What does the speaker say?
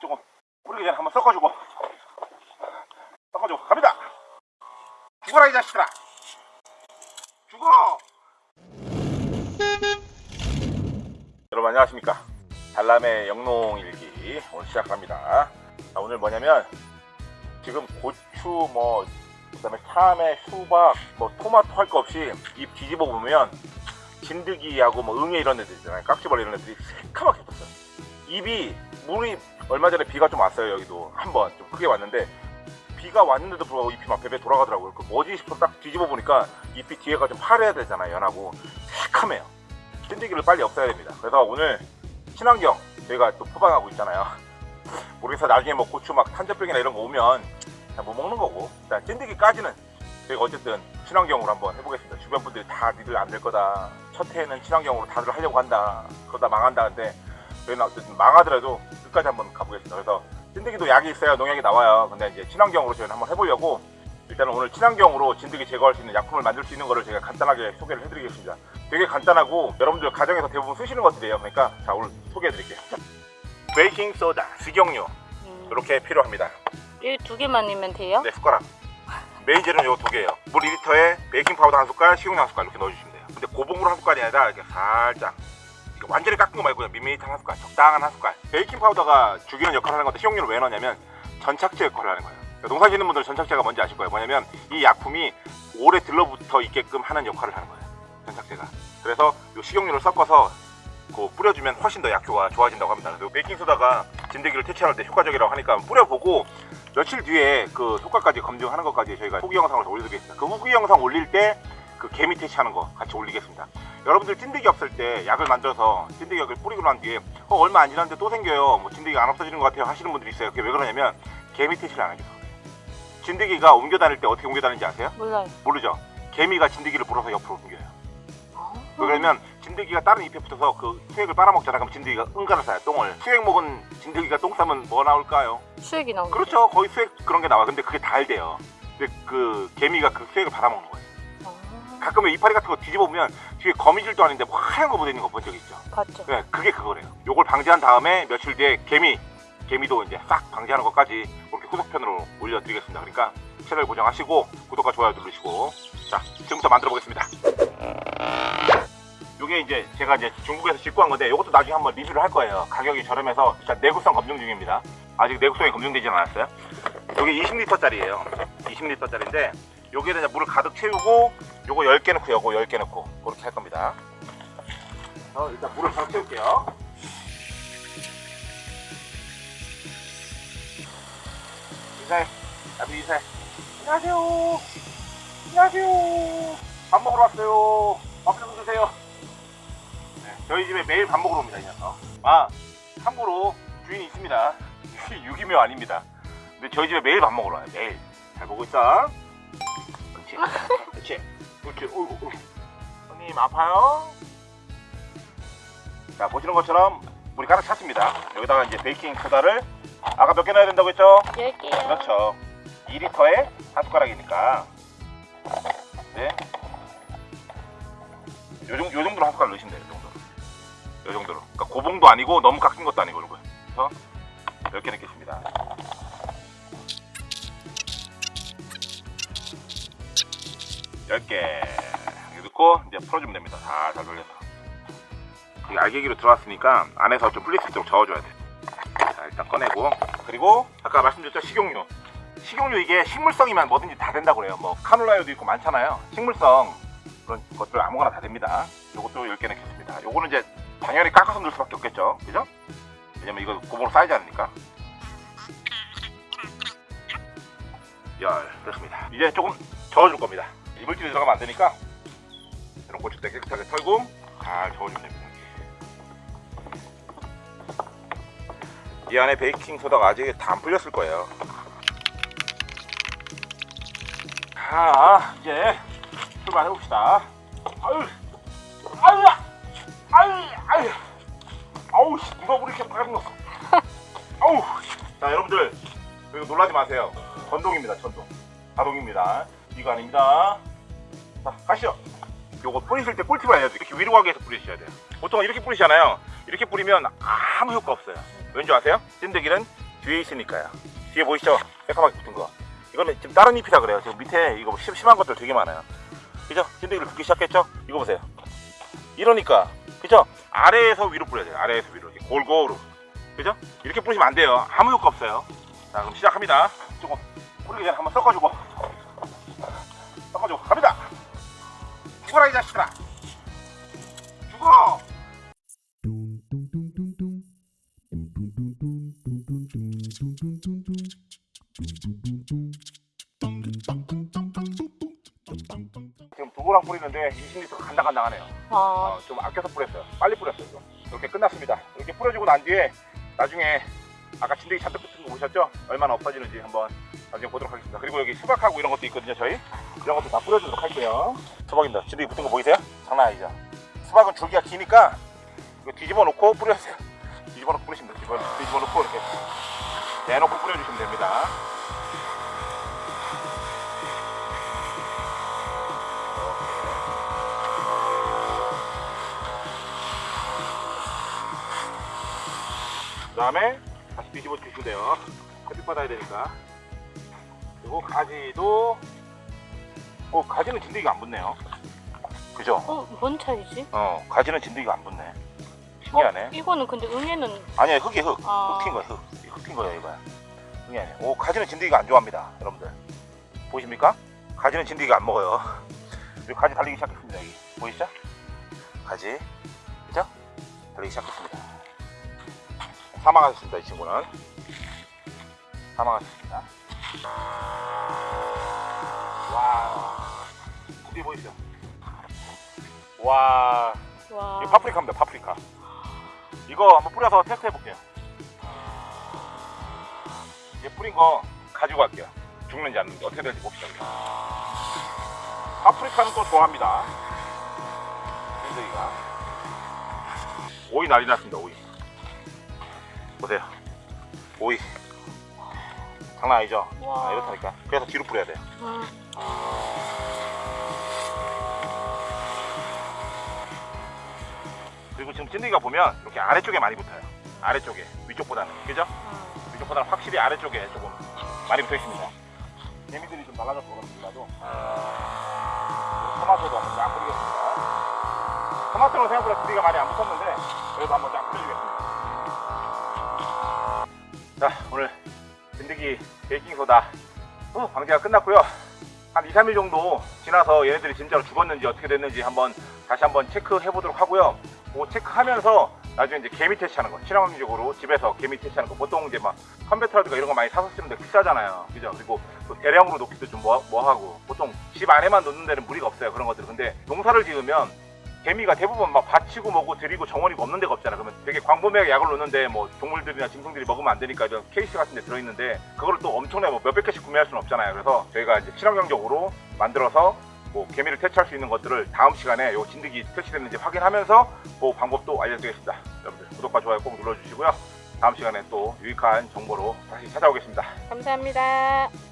조금 뿌리기 전에 한번 섞어주고. 섞어주고. 갑니다. 죽어라 이 자식들아. 죽어! 여러분 안녕하십니까? 달람의 영농일기 오늘 시작합니다. 자, 오늘 뭐냐면 지금 고추 뭐 그다음에 참외 수박 뭐 토마토 할 거 없이 잎 뒤집어 보면 진드기하고 뭐 응애 이런 애들 있잖아요. 깍지벌레 이런 애들이 새카맣게 떴어요. 입이 물이 얼마 전에 비가 좀 왔어요 여기도. 한 번 좀 크게 왔는데 비가 왔는데도 불구하고 잎이 막 베베 돌아가더라고요. 그 뭐지 싶어 딱 뒤집어 보니까 잎이 뒤에가 좀 파래야 되잖아요 연하고. 새카매요. 찐득이를 빨리 없애야 됩니다. 그래서 오늘 친환경 저희가 또 포방하고 있잖아요. 모르겠어 나중에 뭐 고추 막 탄저병이나 이런 거 오면 다못 먹는 거고. 일단 찐득이까지는 저희가 어쨌든 친환경으로 한번 해보겠습니다. 주변 분들이 다 니들 안 될 거다. 첫 해에는 친환경으로 다들 하려고 한다. 그러다 망한다 근데 저희는 어쨌든 망하더라도 끝까지 한번 가보겠습니다. 그래서 찐득이도 약이 있어야 농약이 나와요. 근데 이제 친환경으로 저희는 한번 해보려고 일단은 오늘 친환경으로 진드기 제거할 수 있는 약품을 만들 수 있는 거를 제가 간단하게 소개를 해드리겠습니다. 되게 간단하고 여러분들 가정에서 대부분 쓰시는 것들이에요. 그러니까 자 오늘 소개해 드릴게요. 베이킹 소다 식용유. 음, 이렇게 필요합니다. 이 두 개만이면 돼요? 네 숟가락. 메인 재료는 요 두 개예요. 물 2리터에 베이킹 파우더 한 숟갈 식용유 한 숟갈 이렇게 넣어주시면 돼요. 근데 고봉으로 한 숟갈이 아니라 이렇게 살짝 완전히 깎은 거 말고 밋밋한 한 숟갈 적당한 한 숟갈. 베이킹 파우더가 죽이는 역할을 하는 건데 식용유를 왜 넣냐면 전착제 역할을 하는 거예요. 그러니까 농사 짓는 분들은 전착제가 뭔지 아실 거예요. 뭐냐면 이 약품이 오래 들러붙어 있게끔 하는 역할을 하는 거예요. 전착제가. 그래서 이 식용유를 섞어서 그 뿌려주면 훨씬 더 약효가 좋아진다고 합니다. 그래서 베이킹소다가 진드기를 퇴치할 때 효과적이라고 하니까 뿌려보고 며칠 뒤에 그 효과까지 검증하는 것까지 저희가 후기 영상을 더 올려드리겠습니다. 그 후기 영상 올릴 때 그 개미 퇴치하는 거 같이 올리겠습니다 여러분들 찐득이 없을 때 약을 만들어서 찐득이 약을 뿌리고 난 뒤에 어, 얼마 안 지났는데 또 생겨요. 뭐 진드기가 안 없어지는 것 같아요 하시는 분들이 있어요. 그게 왜 그러냐면 개미 퇴치를 안 하죠 진드기가 옮겨 다닐 때 어떻게 옮겨 다니는지 아세요? 몰라요. 모르죠? 개미가 진드기를 불어서 옆으로 옮겨요. 아, 왜 그러면 진드기가 다른 잎에 붙어서 그 수액을 빨아먹잖아 그럼 진드기가 응가를 싸요 똥을. 수액 먹은 진드기가 똥 싸면 뭐 나올까요? 수액이 나오는 그렇죠. 거의 수액 그런 게 나와 근데 그게 달대요. 근데 그 개미가 그 수액을 받아먹는 거예요. 아, 가끔은 이파리 같은 거 뒤집어 보면 뒤에 거미줄도 아닌데 뭐 하얀 거 묻어있는 거 본 적 있죠? 봤죠. 네, 그게 그거래요. 요걸 방지한 다음에 며칠 뒤에 개미 개미도 이제 싹 방지하는 것까지 이렇게 후속편으로 올려드리겠습니다. 그러니까 채널 고정하시고 구독과 좋아요 누르시고. 자 지금부터 만들어 보겠습니다. 요게 이제 제가 이제 중국에서 직구한 건데 이것도 나중에 한번 리뷰를 할 거예요. 가격이 저렴해서 일단 내구성 검증 중입니다. 아직 내구성이 검증되지는 않았어요. 요게 20리터짜리예요. 20리터짜리인데 여기에다 이제 물을 가득 채우고 요거 10개 넣고 요거 10개 넣고 그렇게 할 겁니다. 어, 일단 물을 가득 채울게요. 인사해. 나도 인사해. 안녕하세요. 안녕하세요. 밥 먹으러 왔어요. 밥 좀 주세요. 네, 저희 집에 매일 밥 먹으러 옵니다 이 녀석. 아 참고로 주인이 있습니다. 유기묘 아닙니다. 근데 저희 집에 매일 밥 먹으러 와요 매일. 잘 보고 있어. 그렇지. 그렇지 그렇지 어이구 어이구. 손님 아파요? 자 보시는 것처럼 물이 가득 찼습니다 여기다가 이제 베이킹 소다를 아까 몇 개 넣어야 된다고 했죠? 10개요. 그렇죠 2리터에 한 숟가락이니까 네. 요, 정, 요 정도로 한 숟가락 넣으시면 돼요 요 정도로 요 정도로 그러니까 고봉도 아니고 너무 깎인 것도 아니고 그래서 몇개 넣겠습니다 열 개. 이렇게 넣고 이제 풀어주면 됩니다. 살살 돌려서. 이 알갱이로 들어왔으니까 안에서 좀 풀릴 수 있도록 저어줘야 돼. 자, 일단 꺼내고. 그리고 아까 말씀드렸죠? 식용유. 식용유 이게 식물성이면 뭐든지 다 된다고 그래요. 뭐 카놀라유도 있고 많잖아요. 식물성. 그런 것들 아무거나 다 됩니다. 요것도 10개 넣겠습니다. 요거는 이제 당연히 깎아서 넣을 수밖에 없겠죠. 그죠? 왜냐면 이거 고봉으로 쌓이지 않으니까. 열 됐습니다. 이제 조금 저어줄 겁니다 이물질이 들어가면 안 되니까 이런 고추대 깨끗하게 털고 잘 저어주면 됩니다. 이 안에 베이킹 소다가 아직 다 안 풀렸을 거예요. 자 이제 출발해 봅시다. 아유 아유 아유 아유. 아우 씨, 누가 우리 이렇게 빨리 넣었어 아우 자 여러분들 이거 놀라지 마세요. 전동입니다 전동. 자동입니다. 이거 아닙니다 자 가시죠 요거 뿌리실 때 꿀팁을 알려드릴게요 이렇게 위로 가게 해서 뿌리셔야 돼요 보통 이렇게 뿌리시잖아요 이렇게 뿌리면 아무 효과 없어요 왠지 아세요? 찐득이는 뒤에 있으니까요. 뒤에 보이시죠? 새까맣게 붙은 거. 이거는 지금 다른 잎이라 그래요. 지금 밑에 이거 심, 심한 것들 되게 많아요. 그죠? 진드기를 붙기 시작했죠? 이거 보세요. 이러니까 그죠? 아래에서 위로 뿌려야 돼요. 아래에서 위로 이렇게 골고루. 그죠? 이렇게 뿌리시면 안 돼요. 아무 효과 없어요. 자 그럼 시작합니다. 조금 뿌리기 전에 한번 섞어주고 섞어주고 갑니다. 죽어라 이 자식들아. 죽어. 지금 두고랑 뿌리는데 20리터 간당간당하네요. 아, 어, 좀 아껴서 뿌렸어요. 빨리 뿌렸어요. 좀. 이렇게 끝났습니다. 이렇게 뿌려주고 난 뒤에 나중에 아까 진드기 잔뜩 붙은 거 보셨죠? 얼마나 없어지는지 한번 나중에 보도록 하겠습니다. 그리고 여기 수박하고 이런 것도 있거든요. 저희 이런 것도 다 뿌려주도록 할게요. 수박입니다. 진드기 붙은 거 보이세요? 장난 아니죠? 수박은 줄기가 기니까 이거 뒤집어 놓고 뿌려주세요. 뒤집어 놓고 뿌리시면 돼요. 뒤집어, 뒤집어 놓고 이렇게 대놓고 뿌려주시면 됩니다. 그 다음에 뒤집어 주시면 돼요. 햇빛 받아야 되니까. 그리고 가지도, 어, 가지는 진드기가 안 붙네요. 그죠? 어, 뭔 차이지? 어, 가지는 진드기가 안 붙네. 신기하네. 어, 이거는 근데 응애는 아니야, 흙이 흙. 아. 흙인 거야, 흙. 이 흙인 거야, 이거야. 흙이 아니야. 오, 가지는 진드기가 안 좋아합니다, 여러분들. 보이십니까? 가지는 진드기가 안 먹어요. 여기 가지 달리기 시작했습니다, 여기. 보이시죠? 가지. 그죠? 달리기 시작했습니다. 사망하셨습니다, 이 친구는. 사망하셨습니다. 와. 뒤에 보이시죠? 와. 와. 이거 파프리카입니다, 파프리카. 이거 한번 뿌려서 테스트 해볼게요. 이제 뿌린 거 가지고 갈게요. 죽는지 안 죽는지 어떻게 될지 봅시다. 파프리카는 또 좋아합니다. 샌드기가. 오이 난리 났습니다, 오이. 보세요. 오이. 장난 아니죠? 와. 아, 이렇다니까. 그래서 뒤로 뿌려야 돼요. 음. 그리고 지금 찐득이가 보면 이렇게 아래쪽에 많이 붙어요. 아래쪽에. 위쪽보다는. 그죠? 음. 위쪽보다는 확실히 아래쪽에 조금 많이 붙어 있습니다. 개미들이 좀 날아가서 그렇습니다도 토마토도 한번 쫙 뿌리겠습니다. 토마토는 생각보다 두리가 많이 안 붙었는데 베이킹소다. 어, 방제가 끝났고요. 한 2, 3일 정도 지나서 얘네들이 진짜로 죽었는지 어떻게 됐는지 한번 다시 한번 체크해 보도록 하고요. 그 체크하면서 나중에 이제 개미 퇴치하는 거 친환경적으로 집에서 개미 퇴치하는 거 보통 이제 막 컴퓨터라든가 이런 거 많이 사서 쓰는데 비싸잖아요. 그죠? 그리고 또 대량으로 놓기도 좀 뭐, 뭐하고. 보통 집 안에만 놓는 데는 무리가 없어요 그런 것들은. 근데 농사를 지으면 개미가 대부분 막 밭이고 뭐고 들이고 정원이고 없는 데가 없잖아 그러면 되게 광범위하게 약을 놓는데 뭐 동물들이나 짐승들이 먹으면 안 되니까 이런 케이스 같은 데 들어있는데 그거를 또 엄청나게 뭐 몇백 개씩 구매할 수는 없잖아요 그래서 저희가 이제 친환경적으로 만들어서 뭐 개미를 퇴치할 수 있는 것들을 다음 시간에 요 진드기 퇴치됐는지 확인하면서 그 방법도 알려드리겠습니다. 여러분들 구독과 좋아요 꼭 눌러주시고요. 다음 시간에 또 유익한 정보로 다시 찾아오겠습니다. 감사합니다.